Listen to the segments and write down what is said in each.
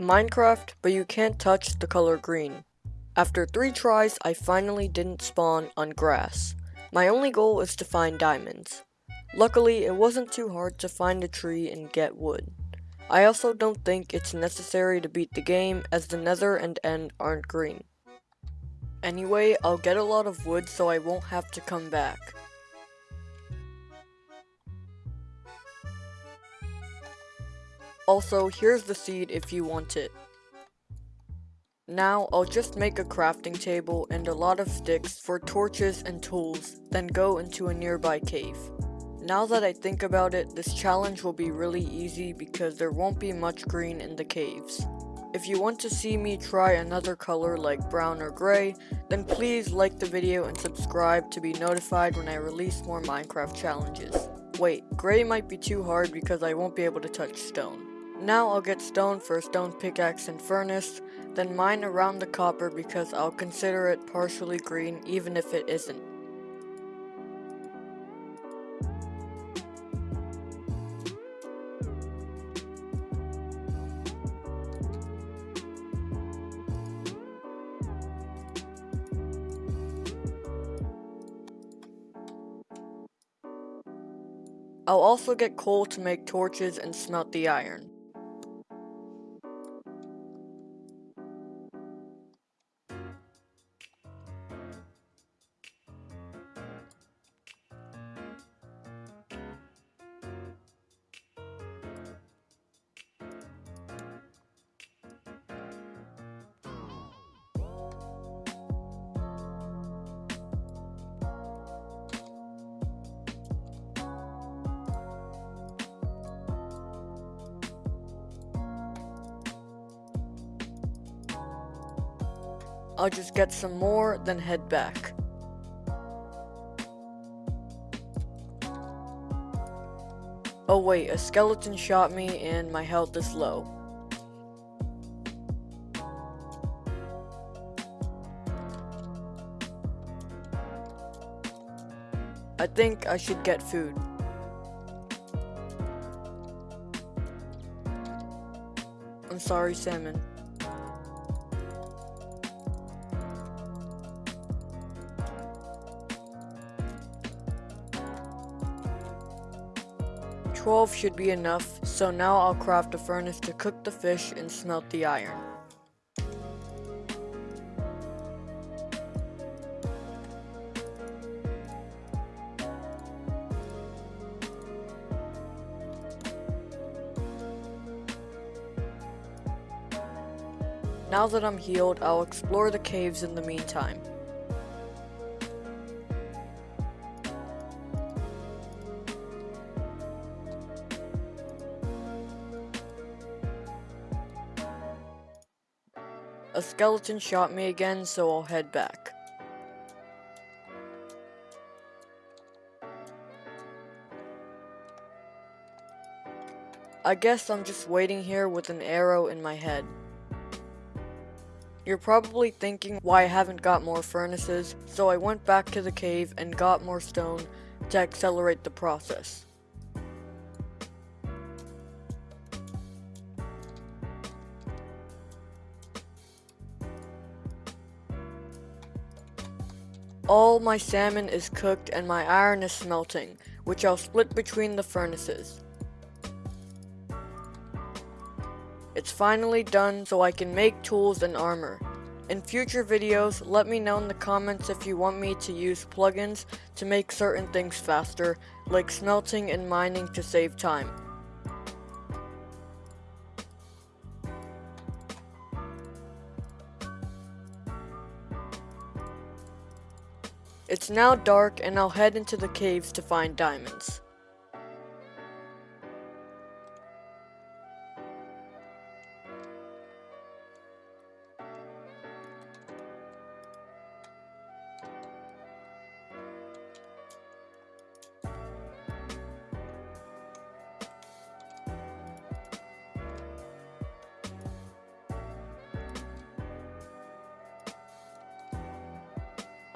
Minecraft, but you can't touch the color green. After three tries, I finally didn't spawn on grass. My only goal is to find diamonds. Luckily, it wasn't too hard to find a tree and get wood. I also don't think it's necessary to beat the game as the nether and end aren't green. Anyway, I'll get a lot of wood so I won't have to come back. Also, here's the seed if you want it. Now, I'll just make a crafting table and a lot of sticks for torches and tools, then go into a nearby cave. Now that I think about it, this challenge will be really easy because there won't be much green in the caves. If you want to see me try another color like brown or gray, then please like the video and subscribe to be notified when I release more Minecraft challenges. Wait, gray might be too hard because I won't be able to touch stone. Now I'll get stone for a stone pickaxe and furnace, then mine around the copper because I'll consider it partially green even if it isn't. I'll also get coal to make torches and smelt the iron. I'll just get some more, then head back. Oh wait, a skeleton shot me and my health is low. I think I should get food. I'm sorry, salmon. Twelve should be enough, so now I'll craft a furnace to cook the fish and smelt the iron. Now that I'm healed, I'll explore the caves in the meantime. A skeleton shot me again, so I'll head back. I guess I'm just waiting here with an arrow in my head. You're probably thinking why I haven't got more furnaces, so I went back to the cave and got more stone to accelerate the process. All my salmon is cooked and my iron is smelting, which I'll split between the furnaces. It's finally done so I can make tools and armor. In future videos, let me know in the comments if you want me to use plugins to make certain things faster, like smelting and mining to save time. It's now dark and I'll head into the caves to find diamonds.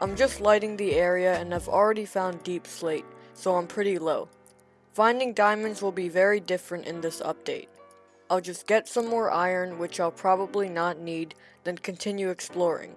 I'm just lighting the area and I've already found deepslate, so I'm pretty low. Finding diamonds will be very different in this update. I'll just get some more iron, which I'll probably not need, then continue exploring.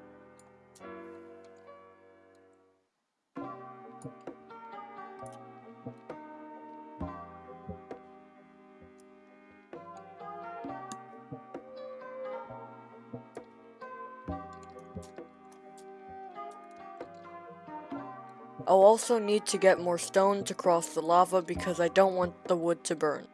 I'll also need to get more stone to cross the lava because I don't want the wood to burn.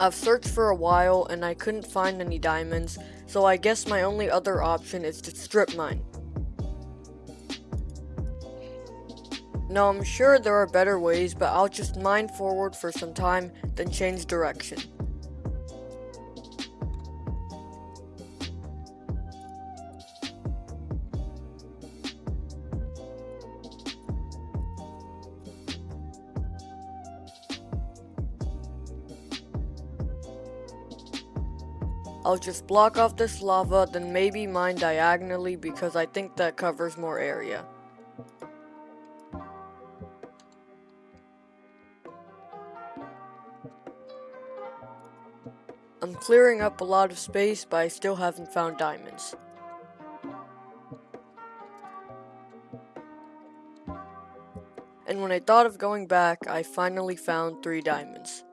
I've searched for a while and I couldn't find any diamonds, so I guess my only other option is to strip mine. Now I'm sure there are better ways, but I'll just mine forward for some time, then change direction. I'll just block off this lava, then maybe mine diagonally because I think that covers more area. I'm clearing up a lot of space, but I still haven't found diamonds. And when I thought of going back, I finally found three diamonds.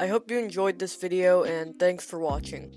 I hope you enjoyed this video and thanks for watching.